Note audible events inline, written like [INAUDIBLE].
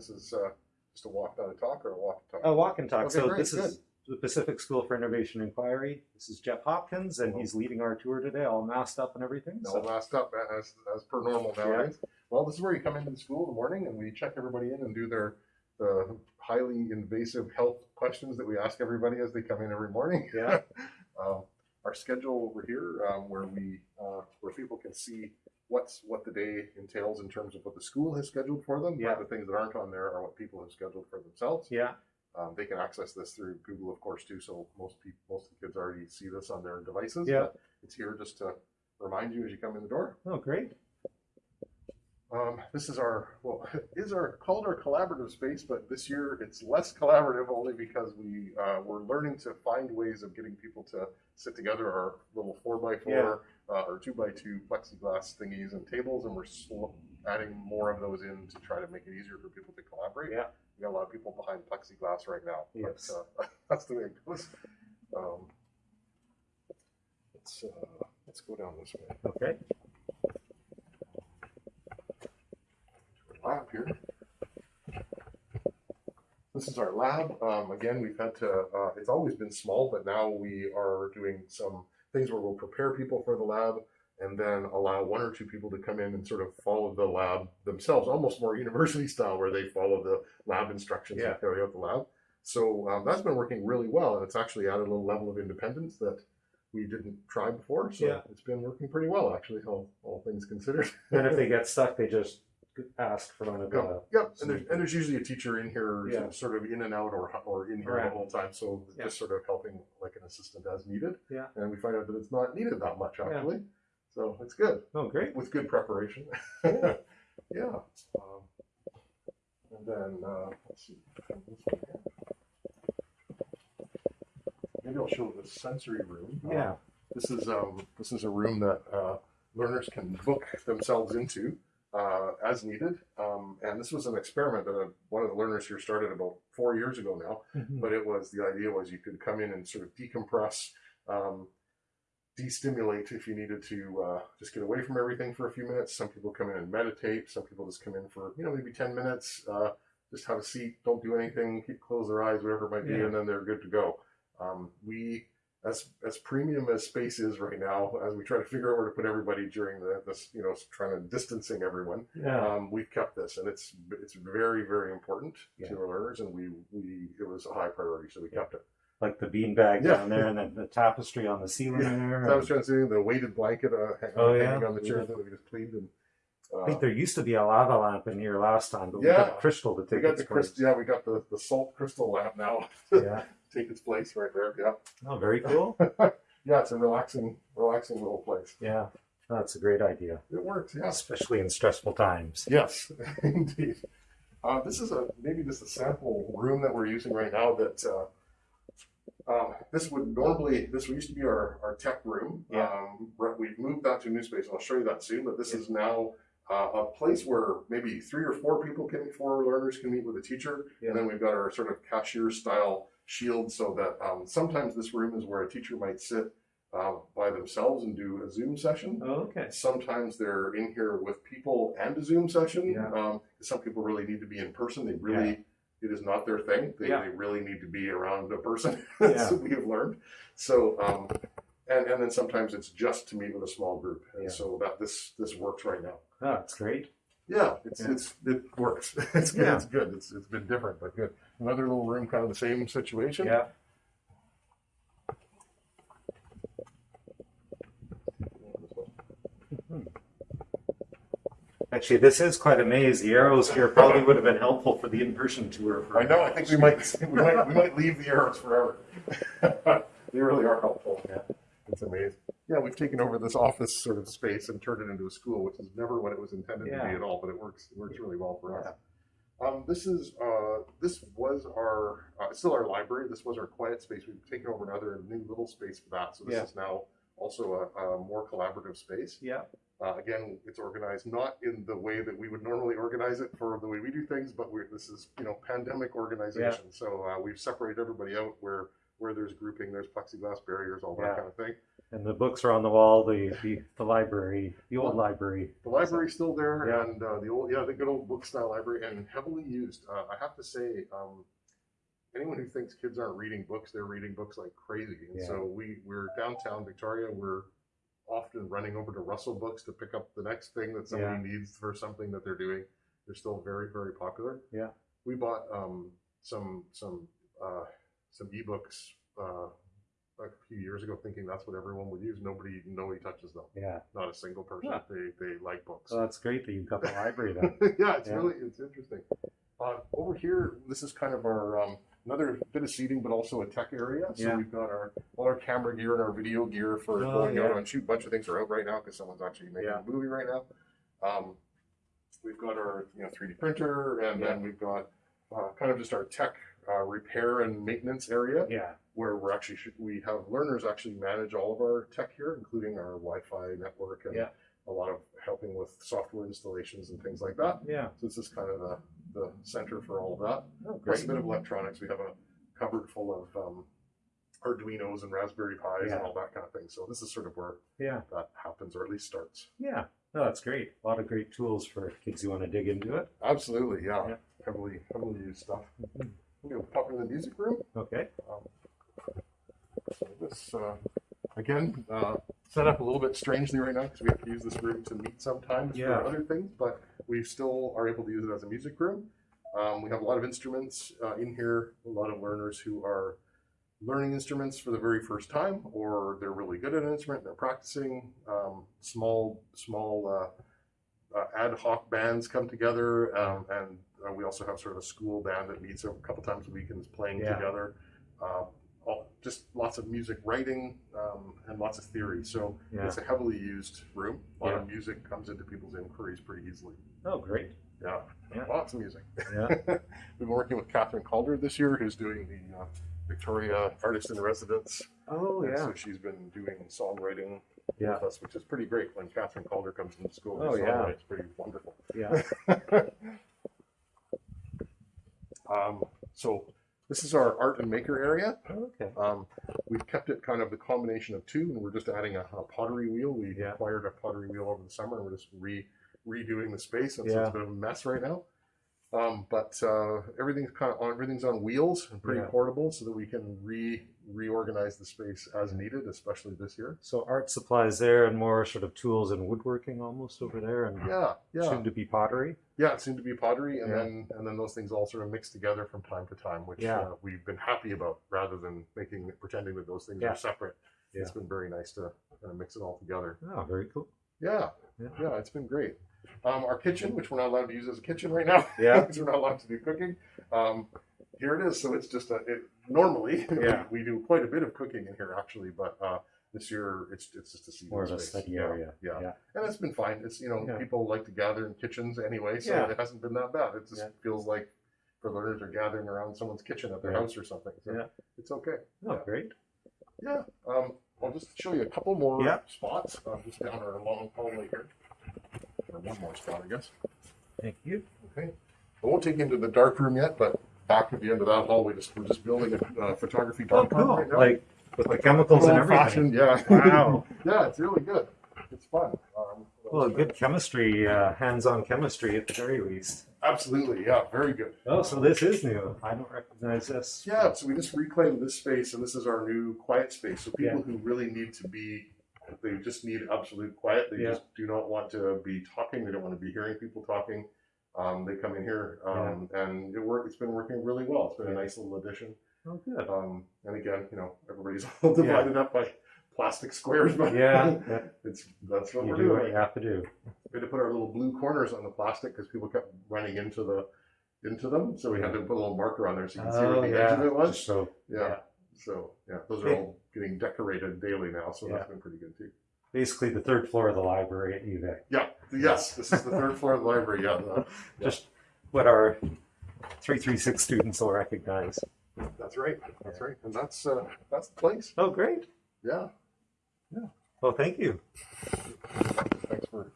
this is uh, just a walk, not a talk, or a walk and talk. A walk and talk. Okay, so great, this good. is the Pacific School for Innovation Inquiry. This is Jeff Hopkins, and he's leading our tour today, all masked up and everything. No So, masked up as, as per normal nowadays. Well, this is where you come into the school in the morning and we check everybody in and do their the highly invasive health questions that we ask everybody as they come in every morning. yeah, [LAUGHS] um, our schedule over here, um, where we uh, where people can see what's what the day entails in terms of what the school has scheduled for them. Yeah. But the things that aren't on there are what people have scheduled for themselves. yeah, Um, they can access this through Google, of course, too. So most people, most of the kids already see this on their devices. Yeah. It's here just to remind you as you come in the door. oh, great. Um, this is our well, [LAUGHS] is our called our collaborative space, but this year it's less collaborative only because we uh, we're learning to find ways of getting people to sit together. Our little four by four uh, or two by two plexiglass thingies and tables, and we're adding more of those in to try to make it easier for people to collaborate. Yeah. we got a lot of people behind plexiglass right now. Yes. but, uh, [LAUGHS] that's the way it goes. Um, let's uh, let's go down this way. Okay. lab here. This is our lab. Um, again, we've had to, uh, it's always been small, but now we are doing some things where we'll prepare people for the lab and then allow one or two people to come in and sort of follow the lab themselves, almost more [LAUGHS] university style, where they follow the lab instructions Yeah. and carry out the lab. So um, that's been working really well, and it's actually added a little level of independence that we didn't try before. So Yeah. it's been working pretty well, actually, all, all things considered. And if they [LAUGHS] get stuck, they just ask for one of the. Yep, yep. And there's, and there's usually a teacher in here, Yeah. sort of in and out, or or in here Right. the whole time. So Yeah. just sort of helping like an assistant as needed. Yeah. And we find out that it's not needed that much actually. Yeah. So it's good Oh, great. with good preparation. [LAUGHS] yeah. Um, and then uh, let's see. from this one here. Maybe I'll show the sensory room. Um, Yeah. this is um, this is a room that uh, learners can book themselves into uh, as needed. Um, and this was an experiment that uh one of the learners here started about four years ago now. Mhm. But it was the idea was you could come in and sort of decompress, um, destimulate if you needed to uh, just get away from everything for a few minutes. Some people come in and meditate. Some people just come in for you know maybe ten minutes, uh, just have a seat, don't do anything, keep close their eyes, whatever it might be, Yeah. and then they're good to go. Um, we as as premium as space is right now, as we try to figure out where to put everybody during the this you know trying to distancing everyone, Yeah. um, we've kept this, and it's it's very very important Yeah. to our learners, and we we it was a high priority, so we kept it. like the beanbag Yeah. down there, and then the tapestry on the ceiling Yeah. there. So I and- was trying to say the weighted blanket uh, hang- Oh, hanging on the chair that we just cleaned, and I think there used to be a lava lamp in here last time, but we Yeah. got crystal to we take got its the crystal. Yeah, we got the, the salt crystal lamp now. [LAUGHS] place. Yeah. Take its place right there. Yeah, Oh, very cool. [LAUGHS] yeah, it's a relaxing relaxing little place. Yeah. That's a great idea, It works. Yeah. especially in stressful times. Yes, [LAUGHS] indeed. Uh, this is a maybe just a sample room that we're using right now. That uh, uh, this would normally this used to be our, our tech room. Yeah. Um, we've moved that to a new space. and I'll show you that soon. But this is now uh, a place where maybe three or four people can, four learners can meet with a teacher, Yeah. and then we've got our sort of cashier style shield, so that um, sometimes this room is where a teacher might sit uh, by themselves and do a Zoom session. Oh, okay. Sometimes they're in here with people and a Zoom session. Yeah. Um, some people really need to be in person. They really, it is not their thing. They, Yeah. they really need to be around a person. [LAUGHS] Yeah. That's what we have learned. So, um, and, and then sometimes it's just to meet with a small group. And Yeah. so that this, this works right now. Oh, that's great. Yeah, it's, Yeah. it's, it works. [LAUGHS] It's good. Yeah. It's good. It's, it's been different, but good. Another little room, kind of the same situation. Yeah. [LAUGHS] Actually, this is quite a maze. The arrows here probably would have been helpful for the in-person tour. For I know. I think we might we might we might leave the arrows forever. [LAUGHS] they really are helpful. Yeah. It's amazing. Yeah, we've taken over this office sort of space and turned it into a school, which is never what it was intended to be at all. But it works. It works really well for us. Um, this is uh, this was our uh, still our library. This was our quiet space. We've taken over another new little space for that. So this Yeah. is now also a, a more collaborative space. Yeah. Uh, again, it's organized not in the way that we would normally organize it for the way we do things, but we're, this is you know pandemic organization. So uh, we've separated everybody out where where there's grouping, there's plexiglass barriers, all that Yeah. kind of thing. And the books are on the wall. The the, the library, the old library. The library's still there, Yeah. and uh, the old, yeah, the good old book style library, and heavily used. Uh, I have to say, um, anyone who thinks kids aren't reading books, they're reading books like crazy. And Yeah. so we we're downtown Victoria. We're often running over to Russell Books to pick up the next thing that somebody needs for something that they're doing. They're still very very popular. Yeah. We bought um, some some uh, some ebooks. Uh, a few years ago, thinking that's what everyone would use. Nobody, nobody touches them. Yeah. Not a single person. Huh. They, they like books. So that's great that you've got the library then. [LAUGHS] yeah, it's Yeah. really it's interesting. Uh, over here, this is kind of our um, another bit of seating, but also a tech area. So Yeah. we've got our all our camera gear and our video gear for Oh, going out yeah. and shoot. A bunch of things are out right now because someone's actually making Yeah. a movie right now. Um, we've got our you know 3D printer, and then we've got uh, kind of just our tech uh, repair and maintenance area Yeah. where we're actually we have learners actually manage all of our tech here, including our Wi-Fi network and Yeah. a lot of helping with software installations and things like that. Yeah. So this is kind of the, the center for all of that. Oh, Plus great. a bit of electronics. We have a cupboard full of um, Arduinos and Raspberry Pis Yeah. and all that kind of thing. So this is sort of where Yeah. that happens, or at least starts. Yeah. No, that's great. A lot of great tools for kids who want to dig into it. Absolutely, yeah. Yeah. Heavily, heavily used stuff. Gonna pop into the music room. Okay. So this, uh, again, uh, set up a little bit strangely right now because we have to use this room to meet sometimes Yeah. for other things, but we still are able to use it as a music room. Um, we have a lot of instruments uh, in here, a lot of learners who are learning instruments for the very first time, or they're really good at an instrument, they're practicing. Um, small, small uh, uh, ad hoc bands come together, um, and uh, we also have sort of a school band that meets a couple times a week and is playing Yeah. together. Uh, all, just lots of music writing um, and lots of theory. So Yeah. it's a heavily used room. A lot Yeah. of music comes into people's inquiries pretty easily. Oh, great. Yeah, lots of music. Yeah. [LAUGHS] We've been working with Kathryn Calder this year, who's doing the uh, Victoria Artist in Residence. Oh, And yeah. So she's been doing songwriting Yeah. with us, which is pretty great when Kathryn Calder comes into school. Oh, yeah. It's pretty wonderful. Yeah. [LAUGHS] um, so this is our art and maker area. Okay. Um, we've kept it kind of the combination of two, and we're just adding a, a pottery wheel. We Yeah. acquired a pottery wheel over the summer, and we're just re redoing the space, and so Yeah. it's a bit of a mess right now. Um, but uh, everything's kind of on everything's on wheels and pretty Yeah. portable, so that we can re reorganize the space as needed, especially this year. So art supplies there and more sort of tools and woodworking almost over there and Yeah, yeah, soon to be pottery. yeah. It seemed to be pottery, and Yeah. then and then those things all sort of mix together from time to time, which Yeah. uh, we've been happy about, rather than making pretending that those things are separate. It's been very nice to kind of mix it all together. Oh, very cool. Yeah, Yeah. yeah, it's been great. Um, our kitchen, which we're not allowed to use as a kitchen right now, Yeah. [LAUGHS] because we're not allowed to do cooking. Um, here it is. So it's just a. It, normally, [LAUGHS] Yeah. we, we do quite a bit of cooking in here actually, but uh, this year it's it's just a seating More of a space. study Yeah, area. Yeah. Yeah. and it's been fine. It's you know Yeah. people like to gather in kitchens anyway, so it hasn't been that bad. It just feels like for learners are gathering around someone's kitchen at their house or something. So Yeah. it's okay. Oh, Yeah. great. Yeah. Um, I'll just show you a couple more spots uh, just down our long hallway here. Or one more spot, I guess. Thank you. Okay. I won't take you into the dark room yet, but back at the end of that hall, we just we're just building a uh, photography Oh, dark room cool. right now. Like with the chemicals and everything. Old-fashioned, yeah. [LAUGHS] Wow. [LAUGHS] yeah, it's really good. It's fun. Um, Well, good chemistry, uh, hands-on chemistry at the very least. Absolutely, yeah, very good. Oh, so this is new. I don't recognize this. Yeah, so we just reclaimed this space, and this is our new quiet space. So people Yeah. who really need to be, they just need absolute quiet. They Yeah. just do not want to be talking. They don't want to be hearing people talking. Um, they come in here, um, and it work. It's been working really well. It's been a nice little addition. Oh, good. Um, and again, you know, everybody's [LAUGHS] all divided up by plastic squares, but Yeah, [LAUGHS] yeah. it's that's what You we're do what doing. you have to do. We had to put our little blue corners on the plastic because people kept running into the into them, so we had to put a little marker on there so you can see Oh, where the edge of it was. Just so Yeah. So yeah, those are all getting decorated daily now, so Yeah. that's been pretty good too. basically the third floor of the library at UVic. Yeah. Yes, this is the third floor of the library. Yeah, the- [LAUGHS] Just what our 336 students will recognize. that's right. That's right, and that's uh, that's the place. Oh, great. Yeah. Yeah. Well, thank you. Thanks for